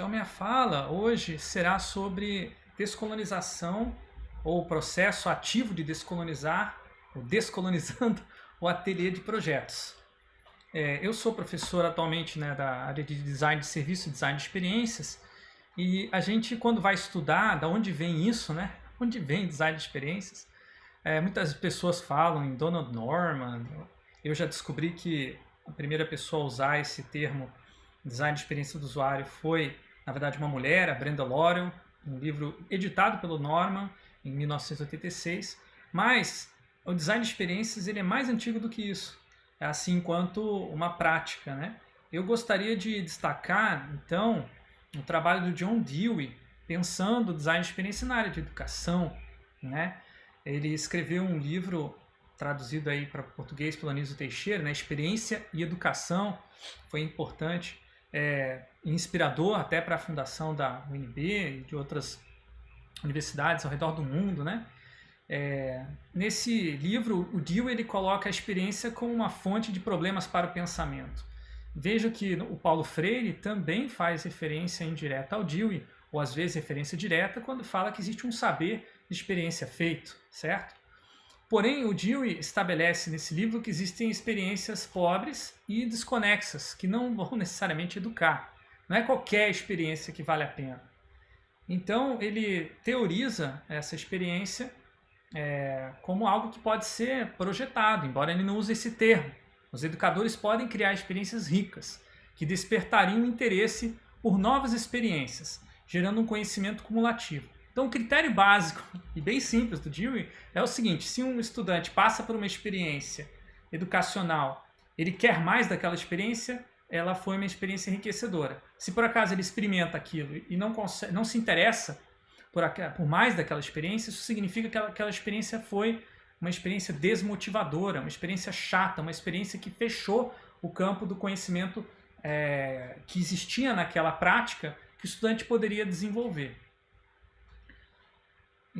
Então, minha fala hoje será sobre descolonização ou processo ativo de descolonizar, ou descolonizando o ateliê de projetos. É, eu sou professor atualmente né, da área de design de serviço e design de experiências e a gente, quando vai estudar da onde vem isso, né, onde vem design de experiências, é, muitas pessoas falam em Donald Norman, eu já descobri que a primeira pessoa a usar esse termo design de experiência do usuário foi, na verdade, uma mulher, a Brenda Laurel, um livro editado pelo Norman em 1986, mas o design de experiências ele é mais antigo do que isso, assim quanto uma prática. Né? Eu gostaria de destacar, então, o trabalho do John Dewey, pensando o design de experiência na área de educação. Né? Ele escreveu um livro traduzido aí para português pelo Anísio Teixeira, né? Experiência e Educação, foi importante, é, inspirador até para a fundação da UNB e de outras universidades ao redor do mundo, né? É, nesse livro, o Dewey ele coloca a experiência como uma fonte de problemas para o pensamento. Veja que o Paulo Freire também faz referência indireta ao Dewey, ou às vezes referência direta, quando fala que existe um saber de experiência feito, certo? Porém, o Dewey estabelece nesse livro que existem experiências pobres e desconexas, que não vão necessariamente educar. Não é qualquer experiência que vale a pena. Então, ele teoriza essa experiência é, como algo que pode ser projetado, embora ele não use esse termo. Os educadores podem criar experiências ricas, que despertariam interesse por novas experiências, gerando um conhecimento cumulativo. Então, o critério básico e bem simples do Dewey é o seguinte, se um estudante passa por uma experiência educacional, ele quer mais daquela experiência, ela foi uma experiência enriquecedora. Se por acaso ele experimenta aquilo e não, consegue, não se interessa por, por mais daquela experiência, isso significa que aquela, experiência foi uma experiência desmotivadora, uma experiência chata, uma experiência que fechou o campo do conhecimento é, que existia naquela prática que o estudante poderia desenvolver.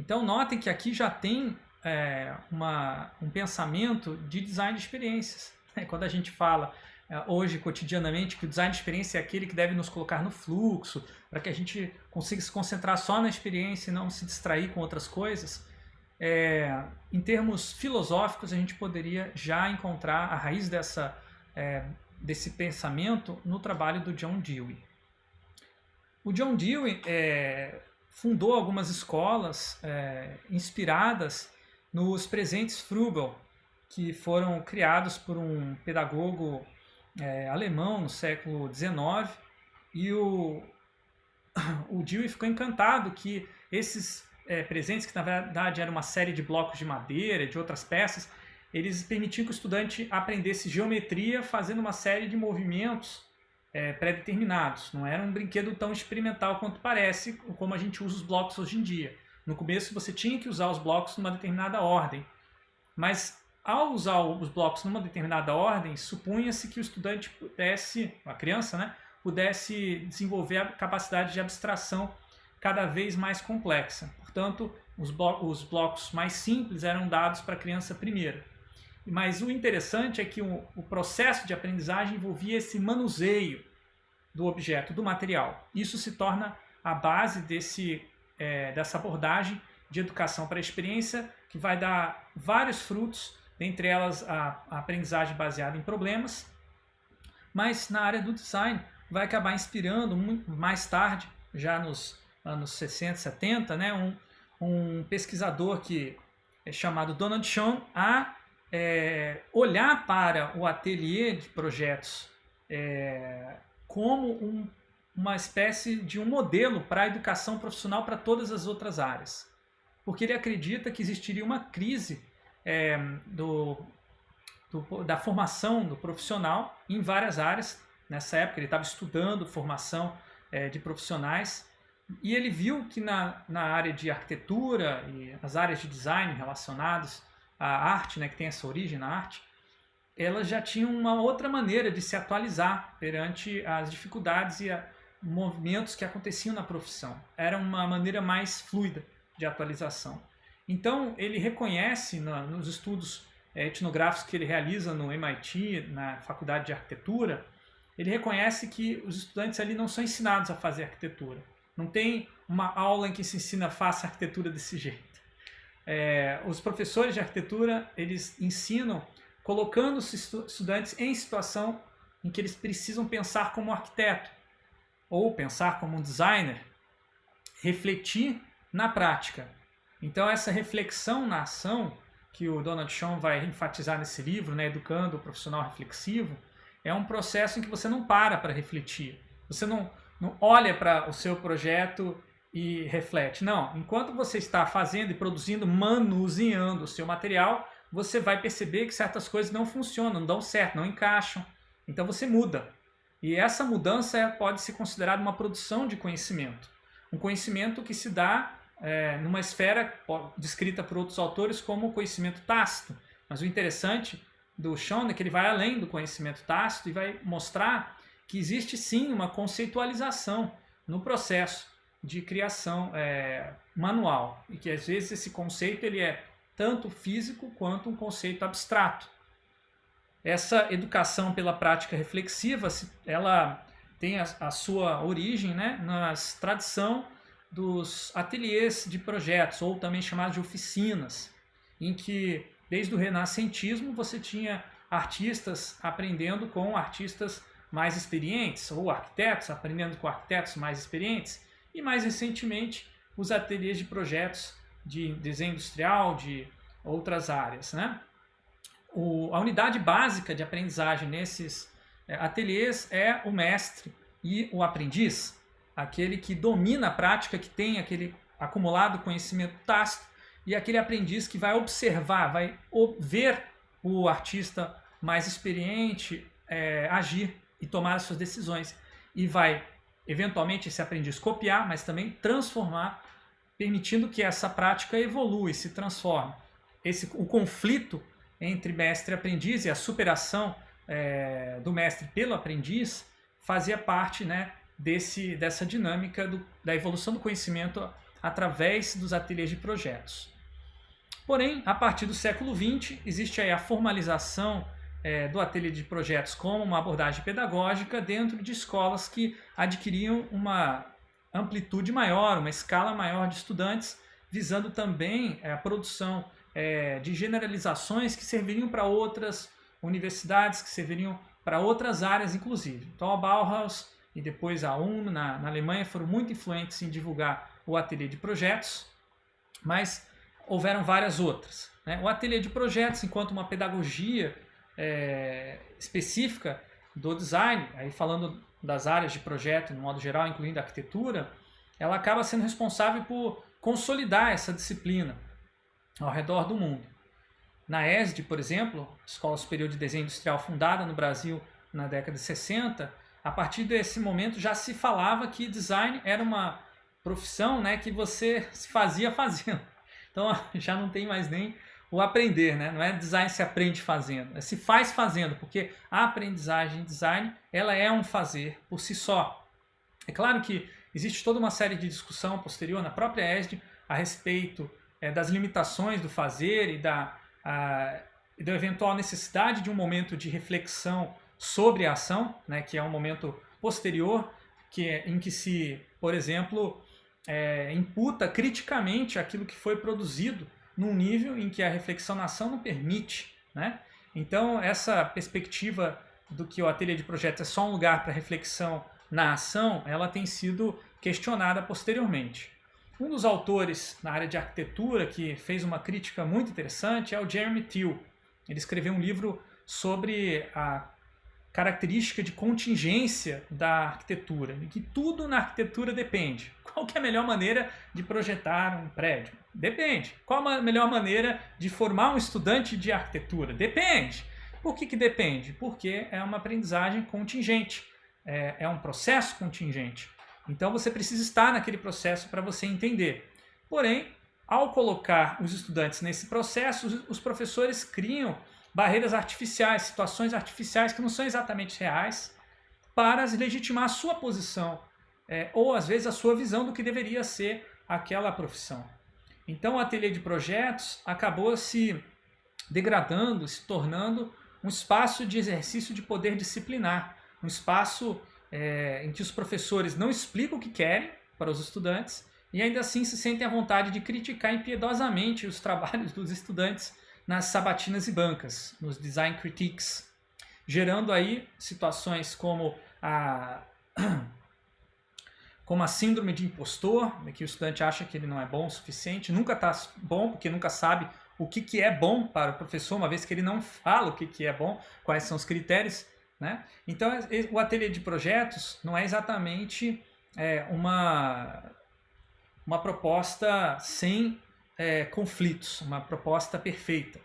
Então notem que aqui já tem é, uma, um pensamento de design de experiências. Quando a gente fala é, hoje cotidianamente que o design de experiência é aquele que deve nos colocar no fluxo, para que a gente consiga se concentrar só na experiência e não se distrair com outras coisas, é, em termos filosóficos a gente poderia já encontrar a raiz dessa, é, desse pensamento no trabalho do John Dewey. O John Dewey é, fundou algumas escolas é, inspiradas nos presentes Frugal, que foram criados por um pedagogo é, alemão no século XIX, e o, o Dewey ficou encantado que esses é, presentes, que na verdade era uma série de blocos de madeira, de outras peças, eles permitiam que o estudante aprendesse geometria fazendo uma série de movimentos é, pré-determinados. Não era um brinquedo tão experimental quanto parece, como a gente usa os blocos hoje em dia. No começo você tinha que usar os blocos numa determinada ordem, mas ao usar os blocos numa determinada ordem, supunha-se que o estudante pudesse, a criança, né, pudesse desenvolver a capacidade de abstração cada vez mais complexa. Portanto, os, os blocos mais simples eram dados para a criança primeiro. Mas o interessante é que o, o processo de aprendizagem envolvia esse manuseio do objeto, do material. Isso se torna a base desse, é, dessa abordagem de educação para a experiência, que vai dar vários frutos, dentre elas a, a aprendizagem baseada em problemas, mas na área do design vai acabar inspirando muito mais tarde, já nos anos 60, 70, né, um, um pesquisador que é chamado Donald Schoen a é, olhar para o ateliê de projetos é, como um, uma espécie de um modelo para a educação profissional para todas as outras áreas. Porque ele acredita que existiria uma crise é, do, do, da formação do profissional em várias áreas. Nessa época ele estava estudando formação é, de profissionais e ele viu que na, na área de arquitetura e as áreas de design relacionadas a arte, né, que tem essa origem na arte, elas já tinham uma outra maneira de se atualizar perante as dificuldades e a, movimentos que aconteciam na profissão. Era uma maneira mais fluida de atualização. Então, ele reconhece na, nos estudos é, etnográficos que ele realiza no MIT, na Faculdade de Arquitetura, ele reconhece que os estudantes ali não são ensinados a fazer arquitetura. Não tem uma aula em que se ensina faça arquitetura desse jeito. É, os professores de arquitetura, eles ensinam colocando os estudantes em situação em que eles precisam pensar como arquiteto ou pensar como um designer, refletir na prática. Então essa reflexão na ação que o Donald Schoen vai enfatizar nesse livro, né, Educando o Profissional Reflexivo, é um processo em que você não para para refletir. Você não, não olha para o seu projeto e reflete. Não, enquanto você está fazendo e produzindo, manuseando o seu material, você vai perceber que certas coisas não funcionam, não dão certo, não encaixam. Então você muda. E essa mudança pode ser considerada uma produção de conhecimento. Um conhecimento que se dá é, numa esfera descrita por outros autores como conhecimento tácito. Mas o interessante do Schoen é que ele vai além do conhecimento tácito e vai mostrar que existe sim uma conceitualização no processo de criação é, manual e que às vezes esse conceito ele é tanto físico quanto um conceito abstrato. Essa educação pela prática reflexiva, ela tem a, a sua origem né, na tradição dos ateliês de projetos, ou também chamados de oficinas, em que desde o renascentismo você tinha artistas aprendendo com artistas mais experientes, ou arquitetos aprendendo com arquitetos mais experientes, e mais recentemente os ateliês de projetos de desenho industrial, de outras áreas. Né? O, a unidade básica de aprendizagem nesses é, ateliês é o mestre e o aprendiz, aquele que domina a prática, que tem aquele acumulado conhecimento tácito, e aquele aprendiz que vai observar, vai ver o artista mais experiente é, agir e tomar as suas decisões. E vai, eventualmente, esse aprendiz copiar, mas também transformar, permitindo que essa prática evolua e se transforme. Esse, o conflito entre mestre e aprendiz e a superação é, do mestre pelo aprendiz fazia parte né, desse, dessa dinâmica do, da evolução do conhecimento através dos ateliês de projetos. Porém, a partir do século XX, existe aí a formalização é, do ateliê de projetos como uma abordagem pedagógica dentro de escolas que adquiriam uma amplitude maior, uma escala maior de estudantes, visando também é, a produção é, de generalizações que serviriam para outras universidades, que serviriam para outras áreas, inclusive. Então, a Bauhaus e depois a UNO na, na Alemanha foram muito influentes em divulgar o ateliê de projetos, mas houveram várias outras. Né? O ateliê de projetos, enquanto uma pedagogia é, específica do design, aí falando das áreas de projeto no modo geral, incluindo a arquitetura, ela acaba sendo responsável por consolidar essa disciplina ao redor do mundo. Na ESD, por exemplo, Escola Superior de Desenho Industrial fundada no Brasil na década de 60, a partir desse momento já se falava que design era uma profissão né, que você se fazia fazendo. Então já não tem mais nem o aprender, né? não é design se aprende fazendo, é se faz fazendo, porque a aprendizagem design ela é um fazer por si só. É claro que existe toda uma série de discussão posterior na própria ESD a respeito é, das limitações do fazer e da, a, e da eventual necessidade de um momento de reflexão sobre a ação, né, que é um momento posterior, que é, em que se, por exemplo, é, imputa criticamente aquilo que foi produzido num nível em que a reflexão na ação não permite. Né? Então, essa perspectiva do que o ateliê de projeto é só um lugar para reflexão na ação, ela tem sido questionada posteriormente. Um dos autores na área de arquitetura que fez uma crítica muito interessante é o Jeremy Till. Ele escreveu um livro sobre a característica de contingência da arquitetura, que tudo na arquitetura depende. Qual é a melhor maneira de projetar um prédio? Depende. Qual a melhor maneira de formar um estudante de arquitetura? Depende. Por que, que depende? Porque é uma aprendizagem contingente, é, é um processo contingente. Então você precisa estar naquele processo para você entender. Porém, ao colocar os estudantes nesse processo, os professores criam barreiras artificiais, situações artificiais que não são exatamente reais, para legitimar a sua posição, é, ou às vezes a sua visão do que deveria ser aquela profissão. Então o ateliê de projetos acabou se degradando, se tornando um espaço de exercício de poder disciplinar, um espaço é, em que os professores não explicam o que querem para os estudantes e ainda assim se sentem à vontade de criticar impiedosamente os trabalhos dos estudantes nas sabatinas e bancas, nos design critiques, gerando aí situações como a como a síndrome de impostor, que o estudante acha que ele não é bom o suficiente, nunca está bom porque nunca sabe o que, que é bom para o professor, uma vez que ele não fala o que, que é bom, quais são os critérios. Né? Então, o ateliê de projetos não é exatamente é, uma, uma proposta sem é, conflitos, uma proposta perfeita.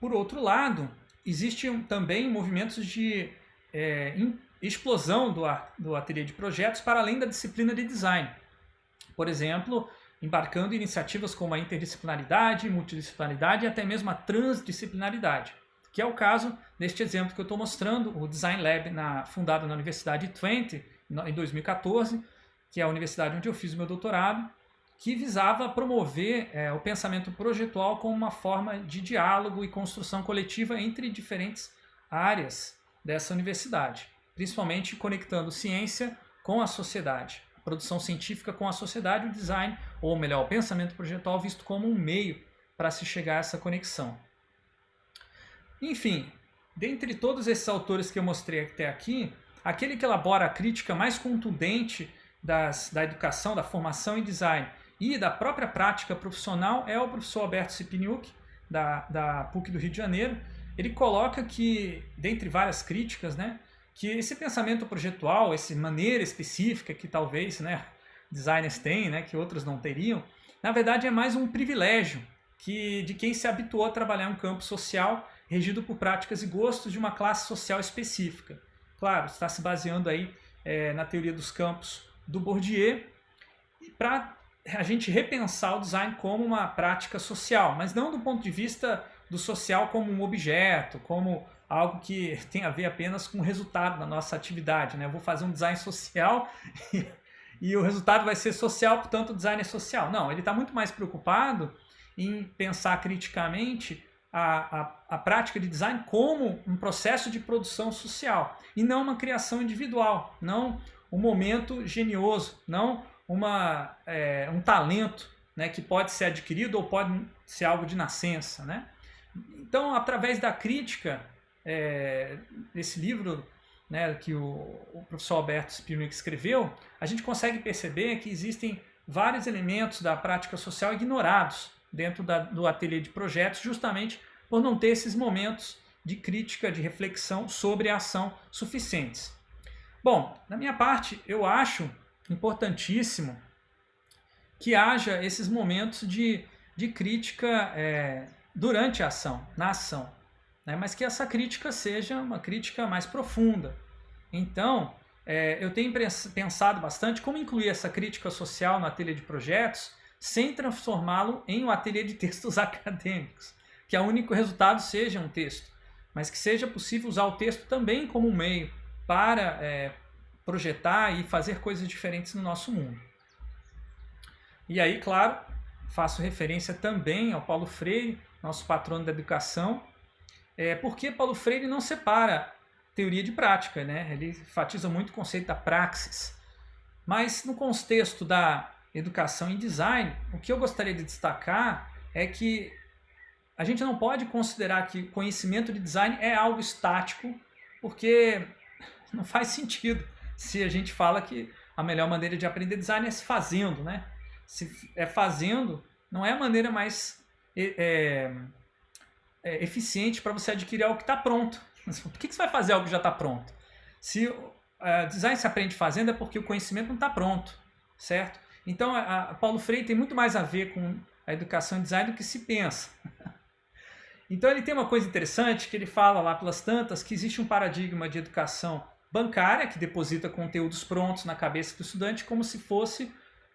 Por outro lado, existem também movimentos de é, explosão do, do ateliê de projetos para além da disciplina de design. Por exemplo, embarcando em iniciativas como a interdisciplinaridade, multidisciplinaridade e até mesmo a transdisciplinaridade, que é o caso deste exemplo que eu estou mostrando, o Design Lab na, fundado na Universidade Twente em 2014, que é a universidade onde eu fiz o meu doutorado, que visava promover é, o pensamento projetual como uma forma de diálogo e construção coletiva entre diferentes áreas dessa universidade principalmente conectando ciência com a sociedade, a produção científica com a sociedade, o design, ou melhor, o pensamento projetual visto como um meio para se chegar a essa conexão. Enfim, dentre todos esses autores que eu mostrei até aqui, aquele que elabora a crítica mais contundente das, da educação, da formação em design e da própria prática profissional é o professor Alberto Cipiniuk, da, da PUC do Rio de Janeiro. Ele coloca que, dentre várias críticas, né, que esse pensamento projetual, essa maneira específica que talvez né, designers têm, né, que outros não teriam, na verdade é mais um privilégio que, de quem se habituou a trabalhar um campo social regido por práticas e gostos de uma classe social específica. Claro, está se baseando aí é, na teoria dos campos do Bourdieu para a gente repensar o design como uma prática social, mas não do ponto de vista do social como um objeto, como algo que tem a ver apenas com o resultado da nossa atividade. Né? Eu vou fazer um design social e, e o resultado vai ser social, portanto o design é social. Não, ele está muito mais preocupado em pensar criticamente a, a, a, prática de design como um processo de produção social e não uma criação individual, não um momento genioso, não uma, é, um talento né, que pode ser adquirido ou pode ser algo de nascença. Né? Então, através da crítica, é, desse livro né, que o, o, professor Alberto Spirnick escreveu, a gente consegue perceber que existem vários elementos da prática social ignorados dentro da, do ateliê de projetos, justamente por não ter esses momentos de crítica, de reflexão sobre a ação suficientes. Bom, da minha parte, eu acho importantíssimo que haja esses momentos de, de crítica é, durante a ação, na ação né? mas que essa crítica seja uma crítica mais profunda. Então, é, eu tenho pensado bastante como incluir essa crítica social no ateliê de projetos sem transformá-lo em um ateliê de textos acadêmicos, que o único resultado seja um texto, mas que seja possível usar o texto também como um meio para é, projetar e fazer coisas diferentes no nosso mundo. E aí, claro, faço referência também ao Paulo Freire, nosso patrono da educação, é, porque Paulo Freire não separa teoria de prática, né? ele enfatiza muito o conceito da praxis. Mas no contexto da educação em design, o que eu gostaria de destacar é que a gente não pode considerar que conhecimento de design é algo estático, porque não faz sentido se a gente fala que a melhor maneira de aprender design é se fazendo, né? Se é fazendo, não é a maneira mais é, é, eficiente para você adquirir algo que está pronto. Por que, que você vai fazer algo que já está pronto? Se uh, design se aprende fazendo é porque o conhecimento não está pronto, certo? Então, a, a Paulo Freire tem muito mais a ver com a educação e design do que se pensa. Então, ele tem uma coisa interessante que ele fala lá pelas tantas que existe um paradigma de educação bancária que deposita conteúdos prontos na cabeça do estudante como se fosse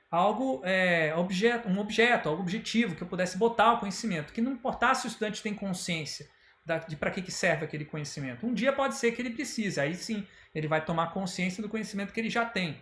algo, é, objeto, um objeto, algo objetivo, que eu pudesse botar o conhecimento, que não importasse se o estudante tem consciência da, de para que, que serve aquele conhecimento. Um dia pode ser que ele precise, aí sim ele vai tomar consciência do conhecimento que ele já tem.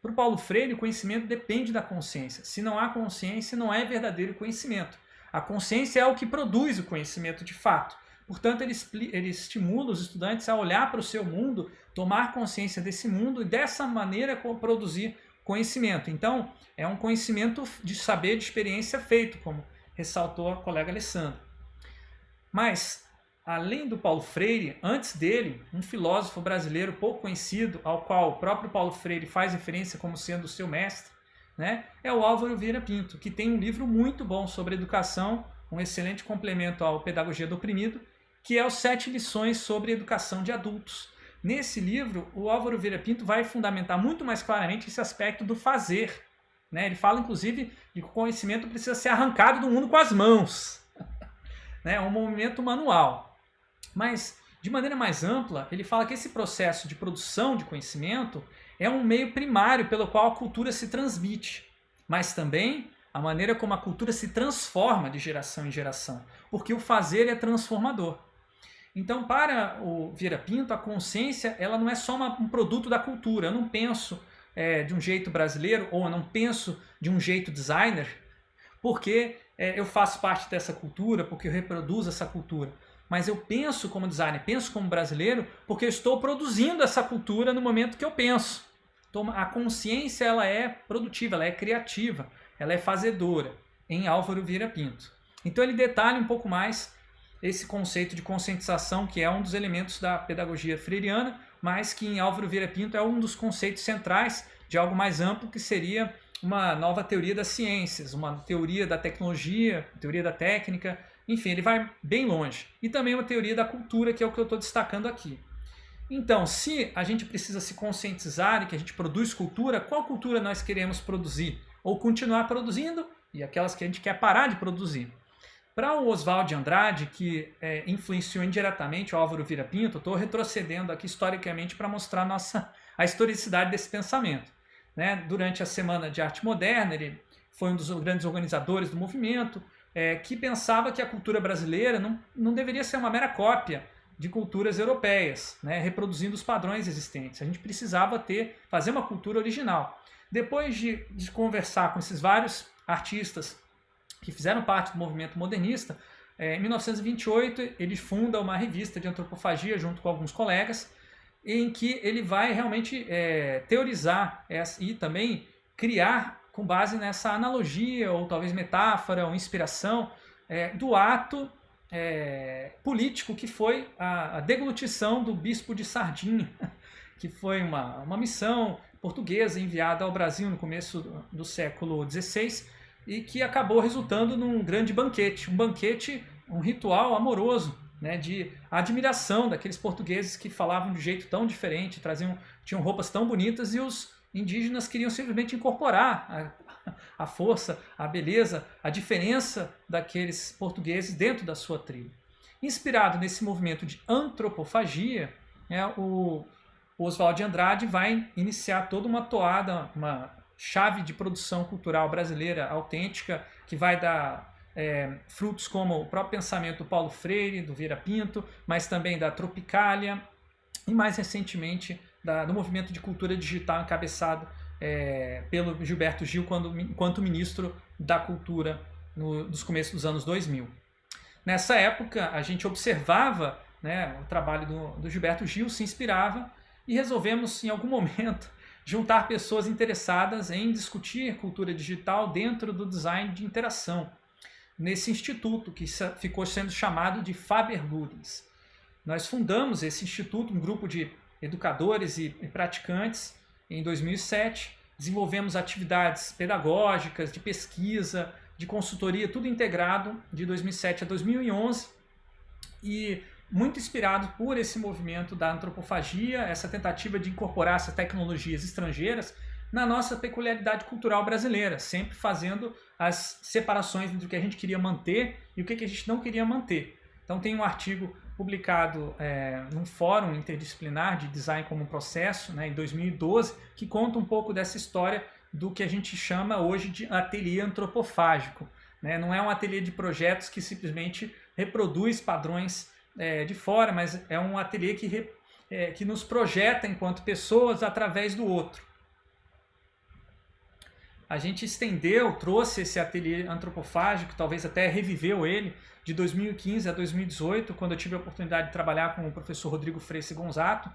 Para o Paulo Freire, o conhecimento depende da consciência. Se não há consciência, não é verdadeiro conhecimento. A consciência é o que produz o conhecimento de fato. Portanto, ele, ele estimula os estudantes a olhar para o seu mundo, tomar consciência desse mundo e dessa maneira produzir conhecimento. Então, é um conhecimento de saber, de experiência feito, como ressaltou a colega Alessandra. Mas, além do Paulo Freire, antes dele, um filósofo brasileiro pouco conhecido, ao qual o próprio Paulo Freire faz referência como sendo seu mestre, né, é o Álvaro Vieira Pinto, que tem um livro muito bom sobre educação, um excelente complemento ao Pedagogia do Oprimido, que é os Sete Lições sobre Educação de Adultos. Nesse livro, o Álvaro Vieira Pinto vai fundamentar muito mais claramente esse aspecto do fazer. Né? Ele fala, inclusive, de que o conhecimento precisa ser arrancado do mundo com as mãos. né? É um movimento manual. Mas, de maneira mais ampla, ele fala que esse processo de produção de conhecimento é um meio primário pelo qual a cultura se transmite, mas também a maneira como a cultura se transforma de geração em geração, porque o fazer é transformador. Então, para o Vieira Pinto, a consciência ela não é só uma, um produto da cultura. Eu não penso é, de um jeito brasileiro ou eu não penso de um jeito designer porque é, eu faço parte dessa cultura, porque eu reproduzo essa cultura. Mas eu penso como designer, penso como brasileiro, porque eu estou produzindo essa cultura no momento que eu penso. Então, a consciência ela é produtiva, ela é criativa, ela é fazedora, em Álvaro Vieira Pinto. Então ele detalha um pouco mais esse conceito de conscientização, que é um dos elementos da pedagogia freiriana, mas que em Álvaro Vieira Pinto é um dos conceitos centrais de algo mais amplo, que seria uma nova teoria das ciências, uma teoria da tecnologia, teoria da técnica, enfim, ele vai bem longe. E também uma teoria da cultura, que é o que eu estou destacando aqui. Então, se a gente precisa se conscientizar e que a gente produz cultura, qual cultura nós queremos produzir? Ou continuar produzindo e aquelas que a gente quer parar de produzir? Para o Oswald de Andrade, que é, influenciou indiretamente o Álvaro Vira Pinto, estou retrocedendo aqui historicamente para mostrar nossa, a historicidade desse pensamento. Né? Durante a Semana de Arte Moderna, ele foi um dos grandes organizadores do movimento, é, que pensava que a cultura brasileira não, não deveria ser uma mera cópia de culturas europeias, né? reproduzindo os padrões existentes. A gente precisava ter, fazer uma cultura original. Depois de, de conversar com esses vários artistas que fizeram parte do movimento modernista, é, em 1928 ele funda uma revista de antropofagia junto com alguns colegas, em que ele vai realmente é, teorizar e também criar com base nessa analogia ou talvez metáfora ou inspiração é, do ato é, político que foi a, a, deglutição do bispo de Sardinha, que foi uma, uma missão portuguesa enviada ao Brasil no começo do, do século XVI e que acabou resultando num grande banquete, um banquete, um ritual amoroso, né, de admiração daqueles portugueses que falavam de jeito tão diferente, traziam, tinham roupas tão bonitas e os indígenas queriam simplesmente incorporar a, a força, a beleza, a diferença daqueles portugueses dentro da sua tribo. Inspirado nesse movimento de antropofagia, né, o Oswald de Andrade vai iniciar toda uma toada, uma chave de produção cultural brasileira autêntica, que vai dar é, frutos como o próprio pensamento do Paulo Freire, do Vieira Pinto, mas também da Tropicália e mais recentemente da, do movimento de cultura digital encabeçado é, pelo Gilberto Gil quando, enquanto ministro da cultura no, nos começos dos anos 2000. Nessa época a gente observava né, o trabalho do, do Gilberto Gil, se inspirava e resolvemos em algum momento juntar pessoas interessadas em discutir cultura digital dentro do design de interação, nesse instituto que ficou sendo chamado de Faber Ludens. Nós fundamos esse instituto, um grupo de educadores e praticantes, em 2007, desenvolvemos atividades pedagógicas, de pesquisa, de consultoria, tudo integrado de 2007 a 2011 e muito inspirado por esse movimento da antropofagia, essa tentativa de incorporar essas tecnologias estrangeiras na nossa peculiaridade cultural brasileira, sempre fazendo as separações entre o que a gente queria manter e o que a gente não queria manter. Então tem um artigo publicado é, num fórum interdisciplinar de design como um processo, né, em 2012, que conta um pouco dessa história do que a gente chama hoje de ateliê antropofágico. Né? Não é um ateliê de projetos que simplesmente reproduz padrões é, de fora, mas é um ateliê que, re, é, que nos projeta enquanto pessoas através do outro. a gente estendeu, trouxe esse ateliê antropofágico, talvez até reviveu ele, de 2015 a 2018, quando eu tive a oportunidade de trabalhar com o professor Rodrigo Freixo Gonzato.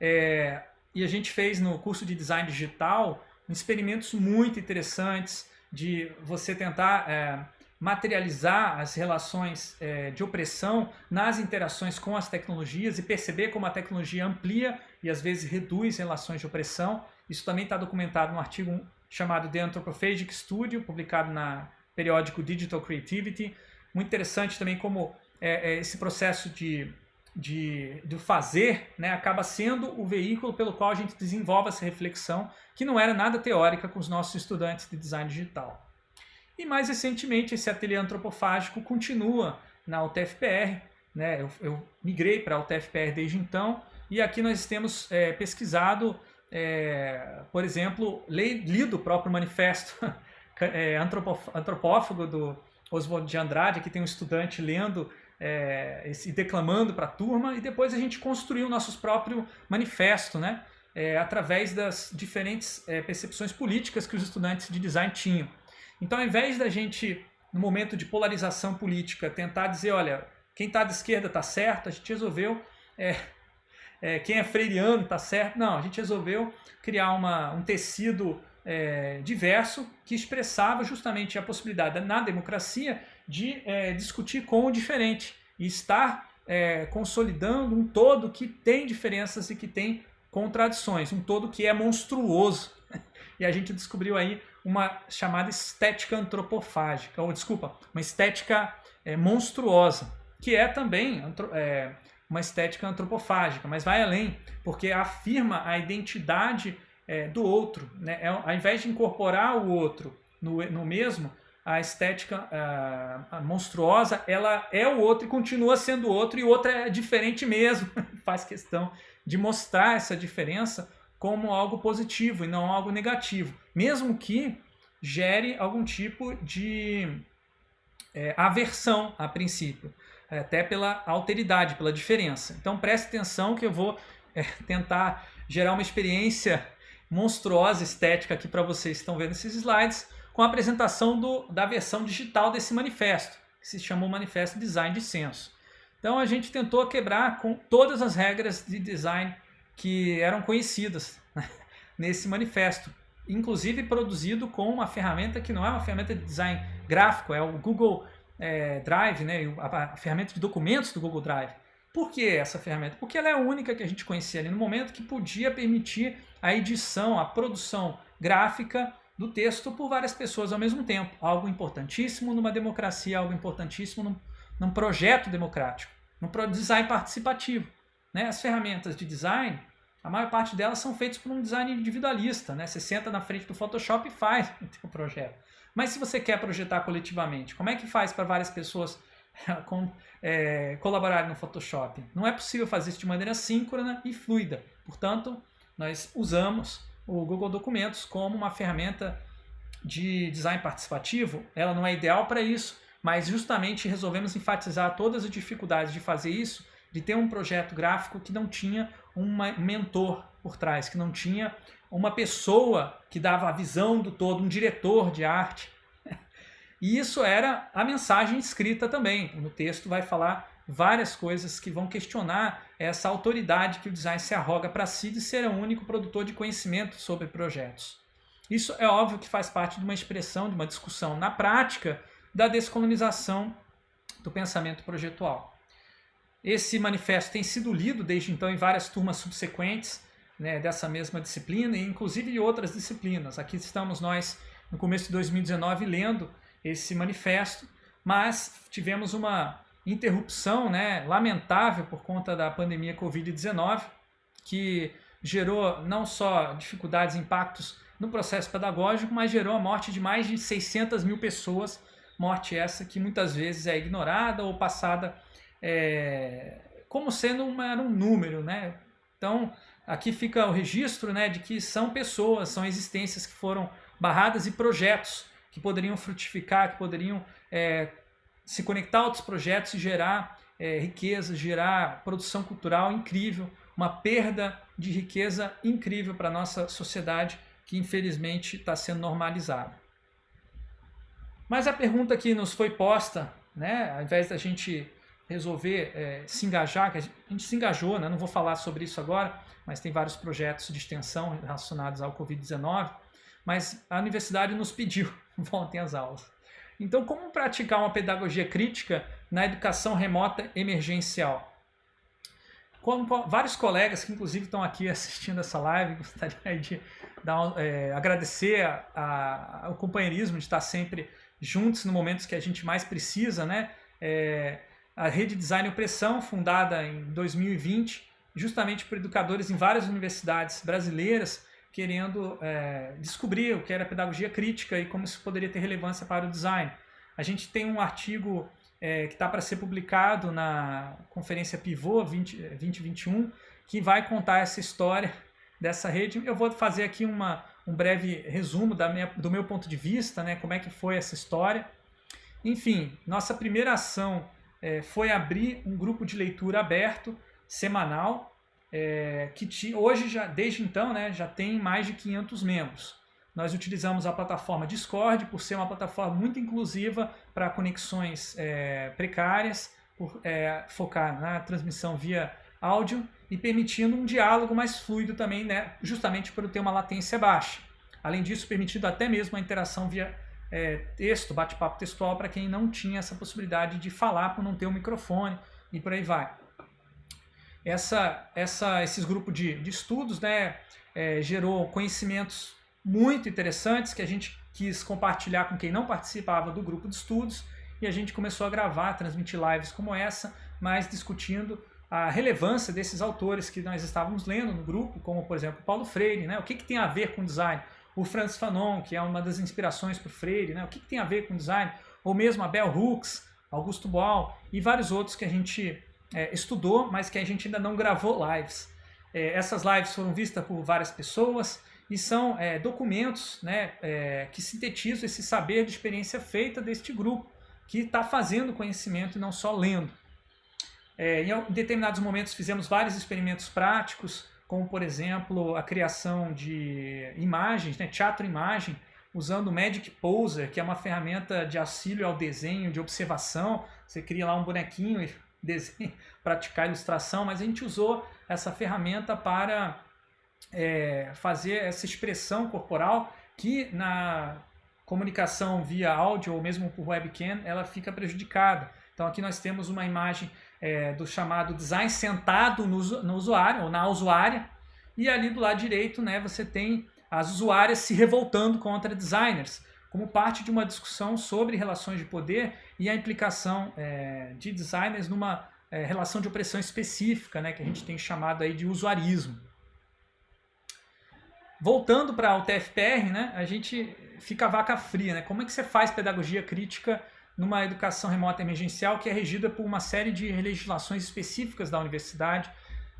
É, e a gente fez no curso de design digital experimentos muito interessantes de você tentar é, materializar as relações é, de opressão nas interações com as tecnologias e perceber como a tecnologia amplia e às vezes reduz relações de opressão. Isso também está documentado no artigo chamado The Anthropophagic Studio, publicado na periódico Digital Creativity. Muito interessante também como é, é, esse processo de, de, de fazer né, acaba sendo o veículo pelo qual a gente desenvolve essa reflexão, que não era nada teórica com os nossos estudantes de design digital. E mais recentemente, esse ateliê antropofágico continua na UTFPR, né? eu, eu migrei para a UTFPR desde então, e aqui nós temos é, pesquisado, é, por exemplo, lido o próprio manifesto é, antropófago do Oswald de Andrade, aqui tem um estudante lendo é, e declamando para a turma, e depois a gente construiu o nosso próprio manifesto, né? É, através das diferentes é, percepções políticas que os estudantes de design tinham. Então, ao invés da gente, no momento de polarização política, tentar dizer, olha, quem está de esquerda está certo, a gente resolveu, é, é, quem é freiriano está certo. Não, a gente resolveu criar uma, um tecido é, diverso que expressava justamente a possibilidade na democracia de é, discutir com o diferente e estar é, consolidando um todo que tem diferenças e que tem contradições, um todo que é monstruoso. E a gente descobriu aí uma chamada estética antropofágica, ou desculpa, uma estética é, monstruosa, que é também é, uma estética antropofágica, mas vai além, porque afirma a identidade é, do outro. Né? É, ao invés de incorporar o outro no, no mesmo, a estética a, monstruosa, ela é o outro e continua sendo o outro, e o outro é diferente mesmo. Faz questão de mostrar essa diferença como algo positivo e não algo negativo, mesmo que gere algum tipo de é, aversão a princípio, até pela alteridade, pela diferença. Então preste atenção que eu vou é, tentar gerar uma experiência monstruosa estética aqui para vocês que estão vendo esses slides, com a apresentação do, da versão digital desse manifesto, que se chamou Manifesto Design de Senso. Então a gente tentou quebrar com todas as regras de design que eram conhecidas né, nesse manifesto, inclusive produzido com uma ferramenta que não é uma ferramenta de design gráfico, é o Google é, Drive, né, a, ferramenta de documentos do Google Drive. Por que essa ferramenta? Porque ela é a única que a gente conhecia ali no momento que podia permitir a edição, a produção gráfica do texto por várias pessoas ao mesmo tempo. Algo importantíssimo numa democracia, algo importantíssimo num, num projeto democrático, num design participativo. Né? As ferramentas de design, a maior parte delas são feitas por um design individualista. Né? Você senta na frente do Photoshop e faz o projeto. Mas se você quer projetar coletivamente, como é que faz para várias pessoas com, é, colaborarem no Photoshop? Não é possível fazer isso de maneira síncrona e fluida. Portanto, nós usamos o Google Documentos como uma ferramenta de design participativo. Ela não é ideal para isso, mas justamente resolvemos enfatizar todas as dificuldades de fazer isso de ter um projeto gráfico que não tinha um mentor por trás, que não tinha uma pessoa que dava a visão do todo, um diretor de arte. E isso era a mensagem escrita também. No texto vai falar várias coisas que vão questionar essa autoridade que o design se arroga para si de ser o único produtor de conhecimento sobre projetos. Isso é óbvio que faz parte de uma expressão, de uma discussão na prática da descolonização do pensamento projetual. Esse manifesto tem sido lido desde então em várias turmas subsequentes né, dessa mesma disciplina, e inclusive de outras disciplinas. Aqui estamos nós, no começo de 2019, lendo esse manifesto, mas tivemos uma interrupção né, lamentável por conta da pandemia Covid-19, que gerou não só dificuldades e impactos no processo pedagógico, mas gerou a morte de mais de 600 mil pessoas, morte essa que muitas vezes é ignorada ou passada é, como sendo uma, um número, né? Então, aqui fica o registro né, de que são pessoas, são existências que foram barradas e projetos que poderiam frutificar, que poderiam é, se conectar a outros projetos e gerar é, riqueza, gerar produção cultural incrível, uma perda de riqueza incrível para a nossa sociedade que infelizmente está sendo normalizada. Mas a pergunta que nos foi posta, né, ao invés da gente resolver é, se engajar, que a gente se engajou, né, não vou falar sobre isso agora, mas tem vários projetos de extensão relacionados ao Covid-19, mas a universidade nos pediu, voltem às aulas. Então, como praticar uma pedagogia crítica na educação remota emergencial? Como vários colegas que inclusive estão aqui assistindo essa live, gostaria de dar, é, agradecer a, a, o companheirismo de estar sempre juntos no momentos que a gente mais precisa, né? É, a Rede Design Opressão, fundada em 2020, justamente por educadores em várias universidades brasileiras, querendo é, descobrir o que era pedagogia crítica e como isso poderia ter relevância para o design. A gente tem um artigo é, que está para ser publicado na conferência Pivô 20, 2021, que vai contar essa história dessa rede. Eu vou fazer aqui uma, um breve resumo minha, do meu ponto de vista, né, como é que foi essa história. Enfim, nossa primeira ação é, foi abrir um grupo de leitura aberto, semanal, é, que hoje, já, desde então, né, já tem mais de 500 membros. Nós utilizamos a plataforma Discord por ser uma plataforma muito inclusiva para conexões é, precárias, por é, focar na transmissão via áudio e permitindo um diálogo mais fluido também, né, justamente por ter uma latência baixa. Além disso, permitindo até mesmo a interação via é, texto, bate-papo textual para quem não tinha essa possibilidade de falar por não ter um microfone e por aí vai essa, essa, esses grupos de, de estudos né, é, gerou conhecimentos muito interessantes que a gente quis compartilhar com quem não participava do grupo de estudos e a gente começou a gravar, transmitir lives como essa, mas discutindo a relevância desses autores que nós estávamos lendo no grupo, como por exemplo Paulo Freire, né? o que, que tem a ver com design? O Franz Fanon, que é uma das inspirações para o Freire, né? o que, que tem a ver com design? Ou mesmo a Bell Hooks, Augusto Boal e vários outros que a gente é, estudou, mas que a gente ainda não gravou lives. É, essas lives foram vistas por várias pessoas e são é, documentos né, é, que sintetizam esse saber de experiência feita deste grupo, que está fazendo conhecimento e não só lendo. É, em determinados momentos fizemos vários experimentos práticos, como por exemplo a criação de imagens, né, teatro-imagem, usando o Magic Poser, que é uma ferramenta de auxílio ao desenho, de observação. Você cria lá um bonequinho e desenho, praticar ilustração, mas a gente usou essa ferramenta para é, fazer essa expressão corporal que na comunicação via áudio ou mesmo por webcam ela fica prejudicada. Então aqui nós temos uma imagem é, do chamado design sentado no, no usuário ou na usuária e ali do lado direito né, você tem as usuárias se revoltando contra designers como parte de uma discussão sobre relações de poder e a implicação é, de designers numa é, relação de opressão específica, né, que a gente tem chamado aí de usuarismo. Voltando para o TFPR, né, a gente fica vaca fria. Né? Como é que você faz pedagogia crítica numa educação remota emergencial que é regida por uma série de legislações específicas da universidade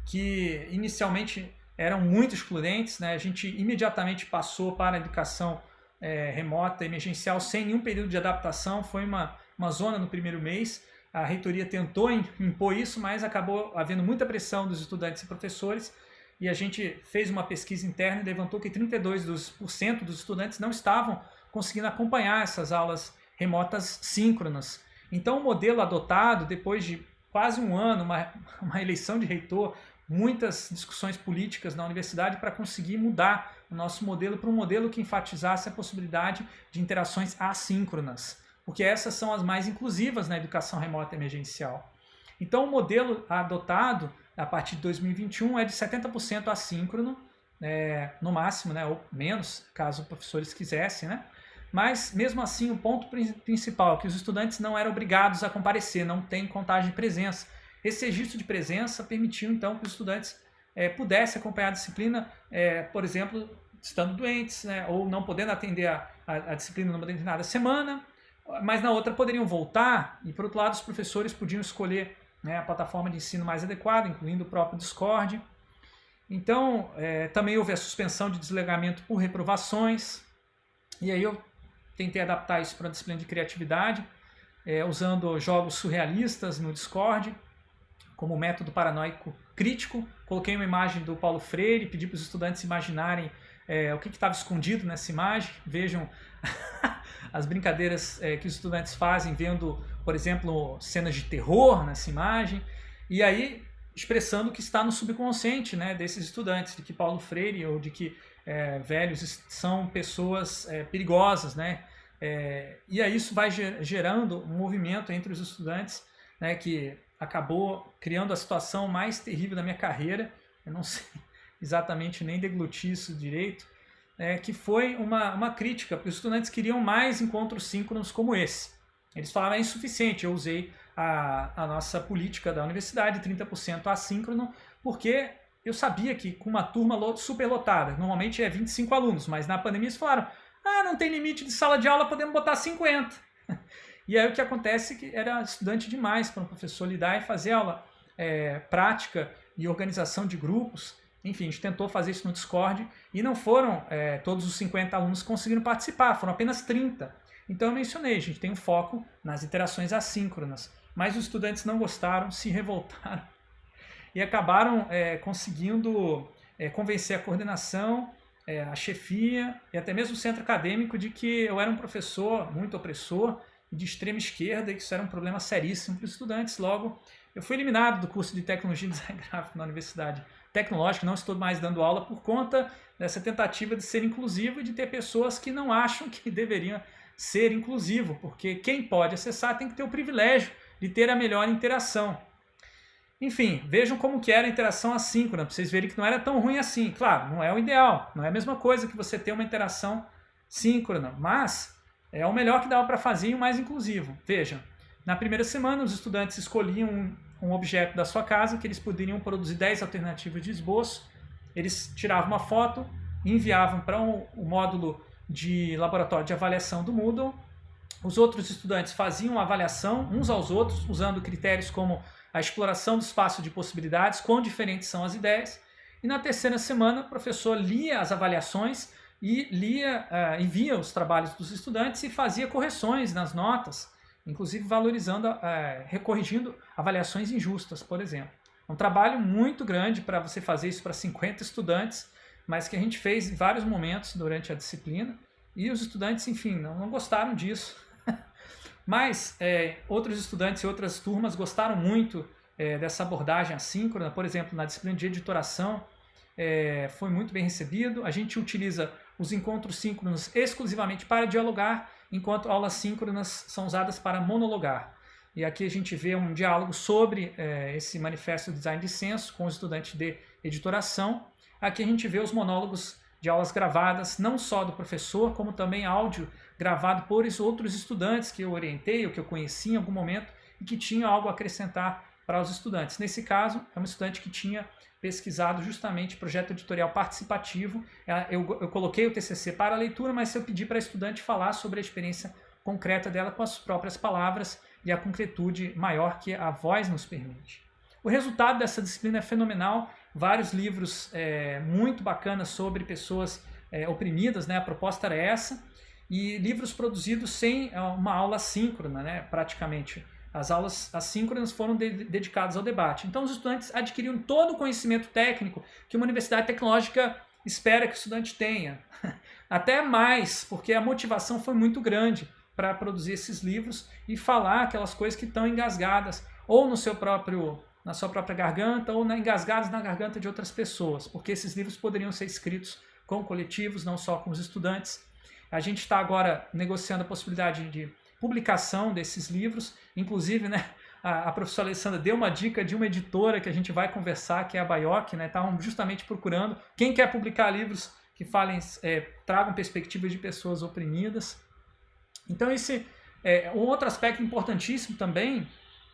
que inicialmente eram muito excludentes. Né? A gente imediatamente passou para a educação é, remota, emergencial, sem nenhum período de adaptação. Foi uma, uma zona no primeiro mês. A reitoria tentou impor isso, mas acabou havendo muita pressão dos estudantes e professores. E a gente fez uma pesquisa interna e levantou que 32% dos, estudantes não estavam conseguindo acompanhar essas aulas remotas síncronas. Então, o modelo adotado, depois de quase um ano, uma, uma eleição de reitor, muitas discussões políticas na universidade para conseguir mudar o nosso modelo para um modelo que enfatizasse a possibilidade de interações assíncronas, porque essas são as mais inclusivas na educação remota emergencial. Então, o modelo adotado a partir de 2021 é de 70% assíncrono, é, no máximo, né, ou menos, caso professores quisessem, né? Mas, mesmo assim, o ponto principal é que os estudantes não eram obrigados a comparecer, não tem contagem de presença. Esse registro de presença permitiu, então, que os estudantes é, pudessem acompanhar a disciplina, é, por exemplo, estando doentes, né, ou não podendo atender a, a, a, disciplina numa determinada semana, mas na outra poderiam voltar, e por outro lado os professores podiam escolher né, a plataforma de ensino mais adequada, incluindo o próprio Discord. Então, é, também houve a suspensão de desligamento por reprovações, e aí eu tentei adaptar isso para a disciplina de criatividade, é, usando jogos surrealistas no Discord, como método paranoico crítico. Coloquei uma imagem do Paulo Freire, pedi para os estudantes imaginarem é, o que estava escondido nessa imagem. Vejam as brincadeiras é, que os estudantes fazem vendo, por exemplo, cenas de terror nessa imagem. E aí expressando o que está no subconsciente né, desses estudantes, de que Paulo Freire ou de que é, velhos são pessoas é, perigosas, né? É, e aí isso vai gerando um movimento entre os estudantes, né, que acabou criando a situação mais terrível da minha carreira, eu não sei exatamente nem deglutir isso direito, é, que foi uma, uma crítica, porque os estudantes queriam mais encontros síncronos como esse. Eles falaram, é insuficiente, eu usei a, a nossa política da universidade, 30% assíncrono, porque eu sabia que com uma turma superlotada, normalmente é 25 alunos, mas na pandemia eles falaram, ah, não tem limite de sala de aula, podemos botar 50. E aí o que acontece é que era estudante demais para um professor lidar e fazer aula é, prática e organização de grupos. Enfim, a gente tentou fazer isso no Discord e não foram é, todos os 50 alunos que conseguiram participar, foram apenas 30. Então eu mencionei, a gente tem um foco nas interações assíncronas. Mas os estudantes não gostaram, se revoltaram e acabaram é, conseguindo é, convencer a coordenação, é, a chefia e até mesmo o centro acadêmico de que eu era um professor muito opressor de extrema esquerda e que isso era um problema seríssimo para os estudantes. Logo, eu fui eliminado do curso de Tecnologia e Design Gráfico na Universidade Tecnológica, não estou mais dando aula por conta dessa tentativa de ser inclusivo e de ter pessoas que não acham que deveriam ser inclusivo, porque quem pode acessar tem que ter o privilégio de ter a melhor interação. Enfim, vejam como que era a interação assíncrona, para vocês verem que não era tão ruim assim. Claro, não é o ideal, não é a mesma coisa que você ter uma interação síncrona, mas é o melhor que dava para fazer e o mais inclusivo. Vejam, na primeira semana os estudantes escolhiam um, um objeto da sua casa que eles poderiam produzir 10 alternativas de esboço, eles tiravam uma foto, enviavam para o um, um módulo de laboratório de avaliação do Moodle os outros estudantes faziam avaliação uns aos outros, usando critérios como a exploração do espaço de possibilidades, quão diferentes são as ideias. E na terceira semana, o professor lia as avaliações e lia uh, e via os trabalhos dos estudantes e fazia correções nas notas, inclusive valorizando, uh, recorrigindo avaliações injustas, por exemplo. É um trabalho muito grande para você fazer isso para 50 estudantes, mas que a gente fez em vários momentos durante a disciplina. E os estudantes, enfim, não, não gostaram disso. Mas é, outros estudantes e outras turmas gostaram muito é, dessa abordagem assíncrona, por exemplo, na disciplina de editoração, é, foi muito bem recebido. A gente utiliza os encontros síncronos exclusivamente para dialogar, enquanto aulas síncronas são usadas para monologar. E aqui a gente vê um diálogo sobre é, esse manifesto de design de senso com os estudantes de editoração. Aqui a gente vê os monólogos de aulas gravadas, não só do professor, como também áudio gravado por outros estudantes que eu orientei ou que eu conheci em algum momento e que tinham algo a acrescentar para os estudantes. Nesse caso, é um estudante que tinha pesquisado justamente projeto editorial participativo. Eu, eu coloquei o TCC para leitura, mas eu pedi para a estudante falar sobre a experiência concreta dela com as próprias palavras e a concretude maior que a voz nos permite. O resultado dessa disciplina é fenomenal, vários livros é, muito bacanas sobre pessoas é, oprimidas, né? a proposta era essa, e livros produzidos sem é, uma aula síncrona, né, praticamente. As aulas assíncronas foram de dedicadas ao debate. Então os estudantes adquiriram todo o conhecimento técnico que uma universidade tecnológica espera que o estudante tenha. Até mais, porque a motivação foi muito grande para produzir esses livros e falar aquelas coisas que estão engasgadas ou no seu próprio na sua própria garganta ou na, engasgadas na garganta de outras pessoas, porque esses livros poderiam ser escritos com coletivos, não só com os estudantes, a gente está agora negociando a possibilidade de publicação desses livros, inclusive, né, a, professora Alessandra deu uma dica de uma editora que a gente vai conversar, que é a Baioc, né, estavam justamente procurando quem quer publicar livros que falem, é, tragam perspectivas de pessoas oprimidas. Então esse é, um outro aspecto importantíssimo também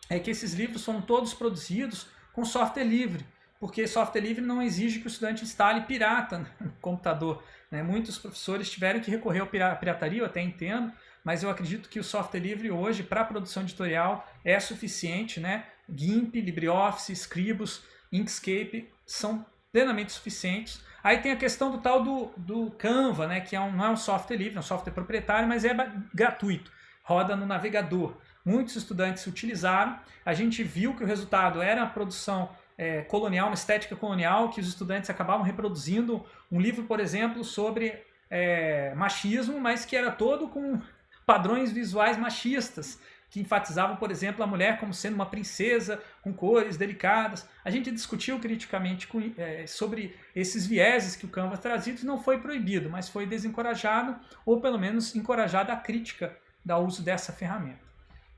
é que esses livros foram todos produzidos com software livre porque software livre não exige que o estudante instale pirata no computador. Né? Muitos professores tiveram que recorrer à pirataria, eu até entendo, mas eu acredito que o software livre hoje, para produção editorial, é suficiente. Né? GIMP, LibreOffice, Scribus, Inkscape são plenamente suficientes. Aí tem a questão do tal do, do Canva, né? que é um, não é um software livre, é um software proprietário, mas é gratuito, roda no navegador. muitos estudantes utilizaram, a gente viu que o resultado era a produção é, colonial, uma estética colonial, que os estudantes acabavam reproduzindo um livro, por exemplo, sobre é, machismo, mas que era todo com padrões visuais machistas, que enfatizavam, por exemplo, a mulher como sendo uma princesa com cores delicadas. A gente discutiu criticamente com, é, sobre esses vieses que o Canva trazia e não foi proibido, mas foi desencorajado, ou pelo menos encorajada a crítica do uso dessa ferramenta.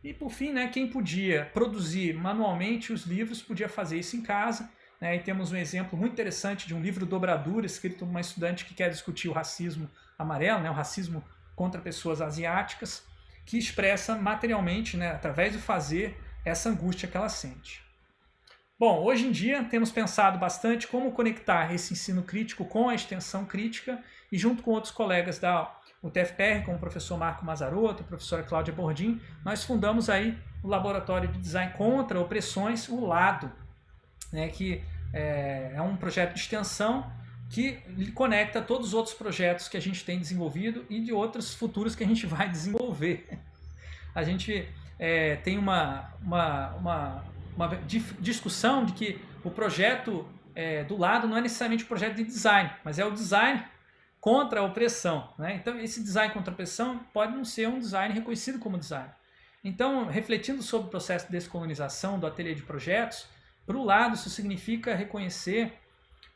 E por fim, né, quem podia produzir manualmente os livros podia fazer isso em casa. Né, e temos um exemplo muito interessante de um livro dobradura escrito por uma estudante que quer discutir o racismo amarelo, né, o racismo contra pessoas asiáticas, que expressa materialmente, né, através do fazer, essa angústia que ela sente. Bom, hoje em dia temos pensado bastante como conectar esse ensino crítico com a extensão crítica e junto com outros colegas da o TFPR, com o professor Marco Mazarotto, a professora Cláudia Bordim, nós fundamos aí o Laboratório de Design contra Opressões, o LADO, né, que é, é um projeto de extensão que conecta todos os outros projetos que a gente tem desenvolvido e de outros futuros que a gente vai desenvolver. A gente é, tem uma, uma, uma, uma, discussão de que o projeto é, do lado não é necessariamente um projeto de design, mas é o design contra a opressão. Né? Então, esse design contra a opressão pode não ser um design reconhecido como design. Então, refletindo sobre o processo de descolonização do ateliê de projetos, para o lado, isso significa reconhecer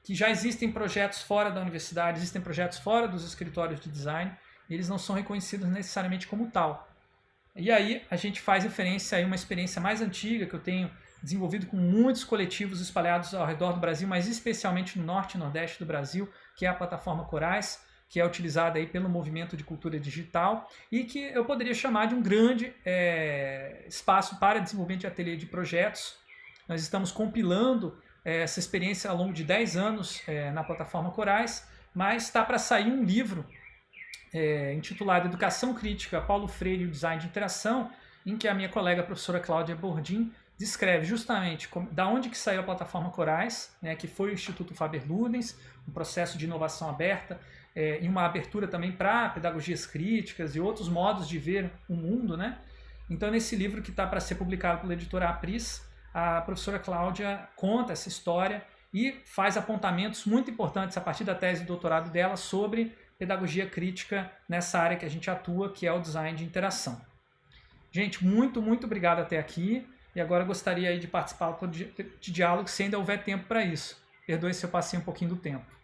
que já existem projetos fora da universidade, existem projetos fora dos escritórios de design, e eles não são reconhecidos necessariamente como tal. E aí a gente faz referência a uma experiência mais antiga que eu tenho desenvolvido com muitos coletivos espalhados ao redor do Brasil, mas especialmente no norte e nordeste do Brasil, que é a plataforma Corais, que é utilizada aí pelo movimento de cultura digital e que eu poderia chamar de um grande é, espaço para desenvolvimento de ateliê de projetos. Nós estamos compilando é, essa experiência ao longo de 10 anos é, na plataforma Corais, mas está para sair um livro é, intitulado Educação Crítica, Paulo Freire e o Design de Interação, em que a minha colega a professora Cláudia Bordim descreve justamente como, da onde que saiu a plataforma Corais, né, que foi o Instituto Faber-Ludens, um processo de inovação aberta é, e uma abertura também para pedagogias críticas e outros modos de ver o mundo. Né? Então, nesse livro que está para ser publicado pela editora Apris, a professora Cláudia conta essa história e faz apontamentos muito importantes a partir da tese de doutorado dela sobre pedagogia crítica nessa área que a gente atua, que é o design de interação. Gente, muito, muito obrigado até aqui. E agora gostaria de participar de diálogo se ainda houver tempo para isso. Perdoe se eu passei um pouquinho do tempo.